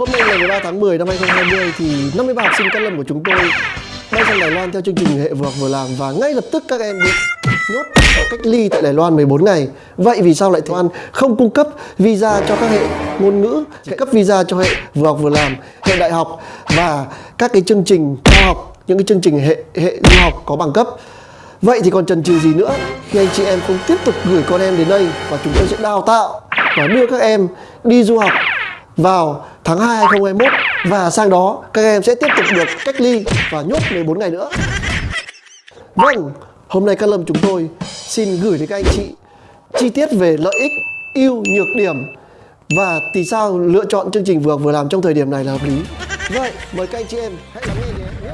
Hôm nay ngày 13 tháng 10 năm 2020 thì 53 học sinh Cát Lâm của chúng tôi bay sang Đài Loan theo chương trình hệ vừa học vừa làm và ngay lập tức các em bị nhốt ở cách ly tại Đài Loan 14 ngày. Vậy vì sao lại Đài Loan không cung cấp visa cho các hệ ngôn ngữ, chỉ cấp visa cho hệ vừa học vừa làm, hệ đại học và các cái chương trình cao học, những cái chương trình hệ hệ du học có bằng cấp. Vậy thì còn chần chừ gì nữa khi anh chị em không tiếp tục gửi con em đến đây và chúng tôi sẽ đào tạo và đưa các em đi du học vào tháng 2 2021 và sang đó các em sẽ tiếp tục được cách ly và nhốt 14 ngày nữa. Vâng, hôm nay các Lâm chúng tôi xin gửi đến các anh chị chi tiết về lợi ích, ưu, nhược điểm và vì sao lựa chọn chương trình vừa vừa làm trong thời điểm này là hợp lý. Vậy, mời các anh chị em hãy lắng nghe.